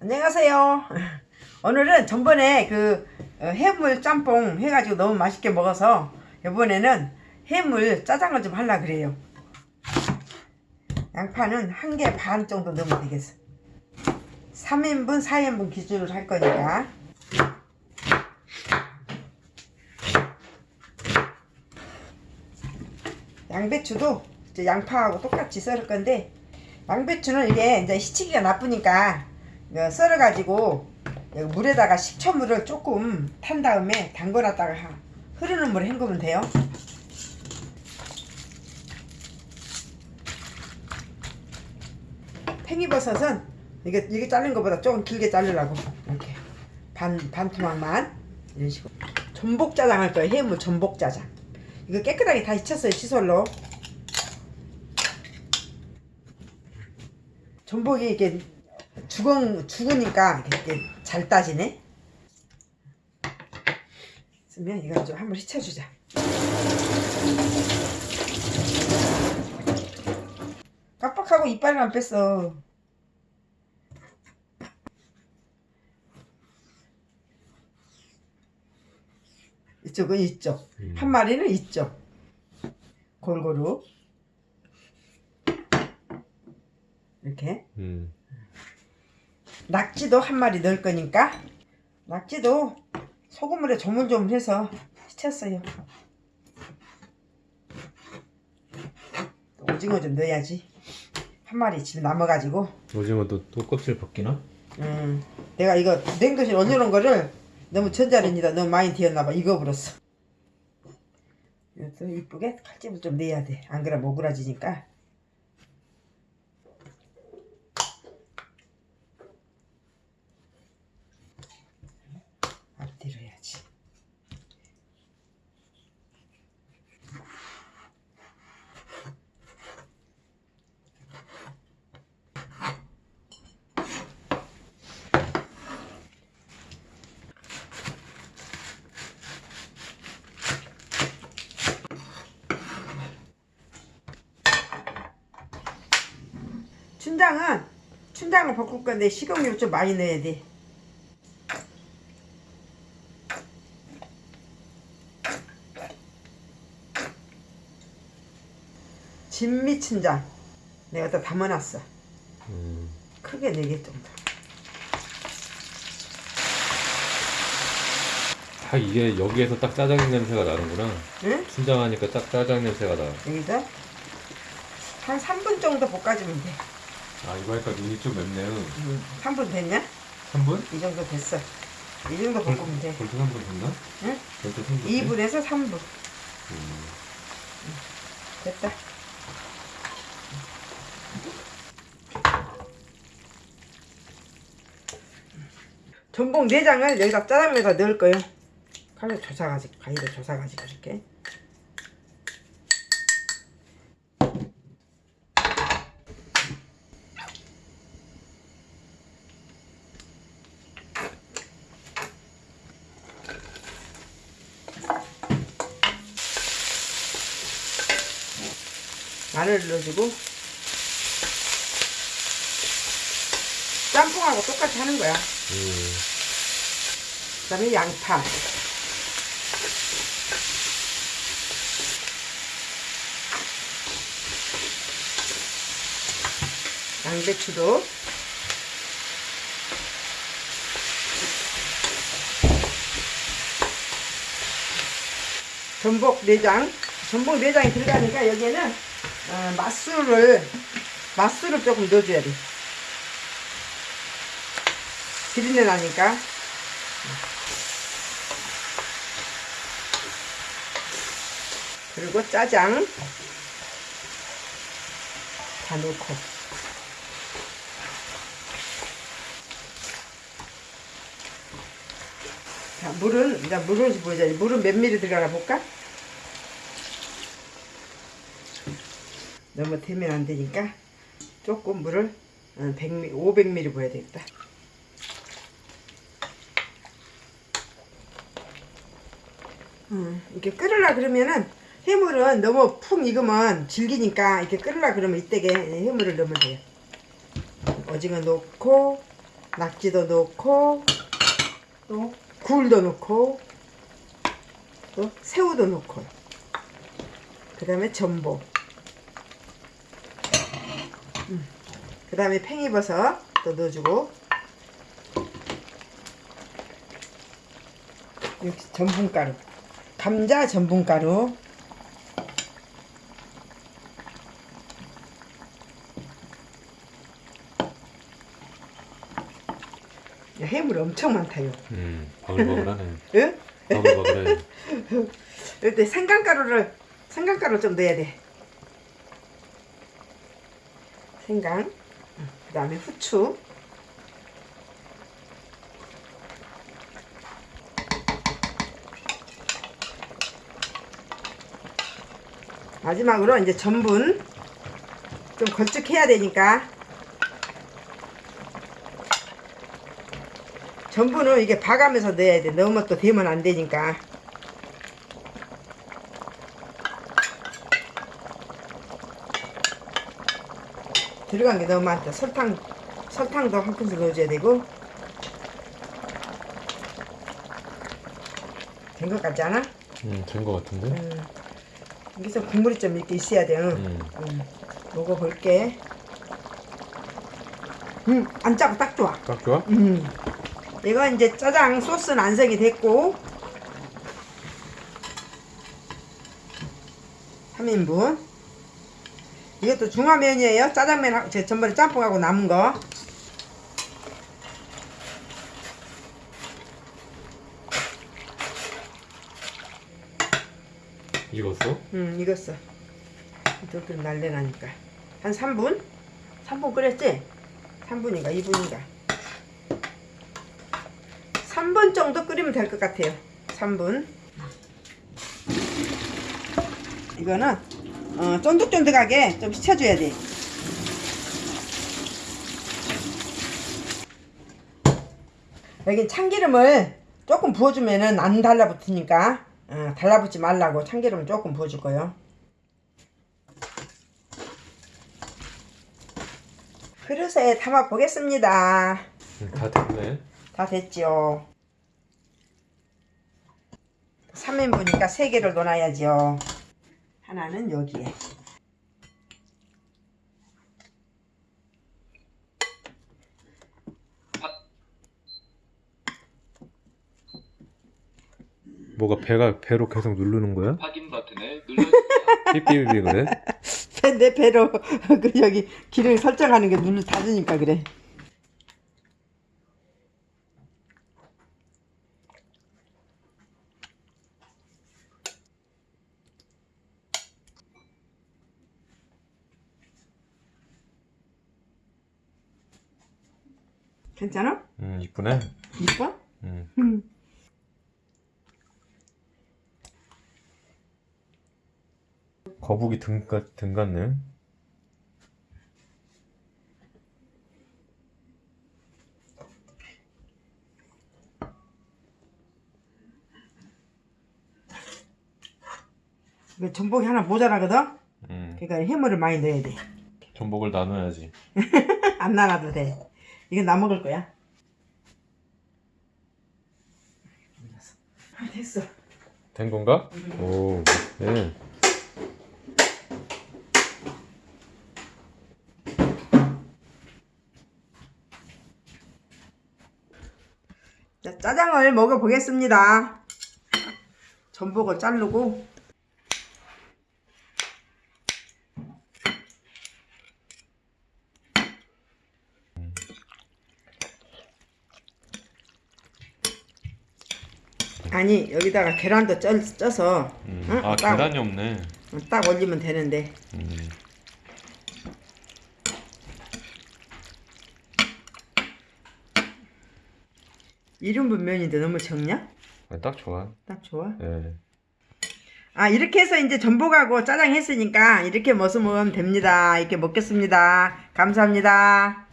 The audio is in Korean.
안녕하세요. 오늘은 전번에 그 어, 해물 짬뽕 해가지고 너무 맛있게 먹어서 이번에는 해물 짜장을 좀 하려 그래요. 양파는 한 개 반 정도 넣으면 되겠어. 3인분, 4인분 기준으로 할 거니까. 양배추도 양파하고 똑같이 썰을 건데 양배추는 이게 이제 시치기가 나쁘니까 썰어가지고 여기 물에다가 식초물을 조금 탄 다음에 담궈놨다가 하- 흐르는 물에 헹구면 돼요. 팽이버섯은 이게 이게 자른 것보다 조금 길게 자르려고 이렇게 반 반 토막만 이런 식으로 전복짜장 할 거예요. 해물 전복짜장. 이거 깨끗하게 다 씻었어요 시솔로. 전복이 이게 죽은 죽으니까 이렇게 잘 따지네. 그러면 이거 좀 한번 씻어주자. 깜빡하고 이빨을 안 뺐어. 이쪽은 이쪽, 음. 한 마리는 이쪽. 골고루 이렇게. 음. 낙지도 한 마리 넣을 거니까 낙지도 소금물에 조물조물해서. 또 오징어 좀 넣어야지. 한 마리 지금 남아가지고 오징어도 또 껍질 벗기나? 음, 내가 이거 냉동실 올려놓은 거를 너무 전자레인지다 너무 많이 데웠나봐 익어버렸어. 이것도 이쁘게 칼집을 좀 내야 돼. 안 그러면 오그라지니까. 앞뒤로 해야지. 춘장은 춘장을 볶을 건데 식용유 좀 많이 넣어야 돼. 진미 춘장 내가 다 담아놨어. 음. 크게 4개 정도. 다 이게 여기에서 딱 짜장 냄새가 나는구나. 응? 순장하니까 딱 짜장 냄새가 나. 여기서 한 3분 정도 볶아주면 돼. 아 이거 하니까 눈이 좀 맵네요. 음, 3분 됐냐? 3분? 이 정도 됐어. 이 정도 볶으면 돼. 벌써 3분 됐나? 응? 벌써 3분. 2분에서 3분. 음. 됐다. 전복 내장을 여기다 짜장면에다 넣을 거예요. 칼로 조사가지고 가위로 조사가지고 이렇게. 마늘을 넣어주고 짬뽕하고 똑같이 하는 거야. 음. 그 다음에 양파 양배추도 전복 내장 전복 내장이 들어가니까 여기에는 어, 맛술을 맛술을 조금 넣어줘야 돼. 비린내 나니까. 그리고 짜장 다 넣고. 자 물은 이제 물은 보자. 물은 몇 미리 들어가나 볼까? 너무 되면 안 되니까 조금 물을 100ml, 500ml 부어야 되겠다. 음, 이렇게 끓으려 그러면은 해물은 너무 푹 익으면 질기니까 이렇게 끓으려 그러면 이때게 해물을 넣으면 돼요. 오징어 넣고 낙지도 넣고 또 굴도 넣고 또 새우도 넣고 그 다음에 전복 그 다음에 팽이버섯 또 넣어주고 여기 전분가루 감자 전분가루 야, 해물 엄청 많다요 음, 버글버글하네. 응? 버글버글해. 이때 생강가루를 생강가루 좀 넣어야 돼. 생강. 그 다음에 후추. 마지막으로 이제 전분 좀 걸쭉해야 되니까 전분을 이게 봐가면서 넣어야 돼. 너무 또 되면 안 되니까. 들어간 게 너무 많다. 설탕, 설탕도 한 큰술 넣어줘야 되고. 된 것 같지 않아? 음, 된거 같은데? 음. 여기서 국물이 좀 이렇게 있어야 돼. 응. 음. 음. 먹어볼게. 음, 안 짜고 딱 좋아. 딱 좋아? 음. 이거 이제 짜장 소스는 완성이 됐고 3인분 이것도 중화면이에요? 짜장면 하- 제 전번에 짬뽕하고 남은 거. 익었어? 음, 익었어. 이렇게 날려나니까. 한 3분? 3분 끓였지? 3분인가 2분인가? 3분 정도 끓이면 될 것 같아요. 3분. 이거는 어, 쫀득쫀득하게 좀 식혀줘야 돼 여기 참기름을 조금 부어주면은 안 달라붙으니까 어, 달라붙지 말라고 참기름 조금 부어줄 거예요. 그릇에 담아 보겠습니다. 음, 다 됐네. 다 됐지요. 3인분이니까 3개를 넣어놔야지요. 하나는 여기에. 뭐가 배가 배로 계속 누르는 거야? 확인 버튼을 눌러주세요. 삐삐삐 그래? 배- 내 배로 그 여기 기름 설정하는 게 눈을 닫으니까 그래. 괜찮아? 음, 이쁘네. 이뻐? 음. 음. 거북이 등, 같- 등 같네. 이거 전복이 하나 모자라거든? 음. 그러니까 해물을 많이 넣어야 돼. 전복을 나눠야지. 안 나눠도 돼. 이건 나 먹을 거야. 아, 됐어. 된 건가? 오, 네. 자, 짜장을 먹어보겠습니다. 전복을 자르고 아니 여기다가 계란도 쪄, 쪄서 음. 응? 아, 딱, 계란이 없네. 딱 올리면 되는데 음. 일인분 면인데 너무 적냐? 아, 딱 좋아. 딱 좋아. 예. 아 이렇게 해서 이제 전복하고 짜장 했으니까 이렇게 먹으면 됩니다. 이렇게 먹겠습니다. 감사합니다.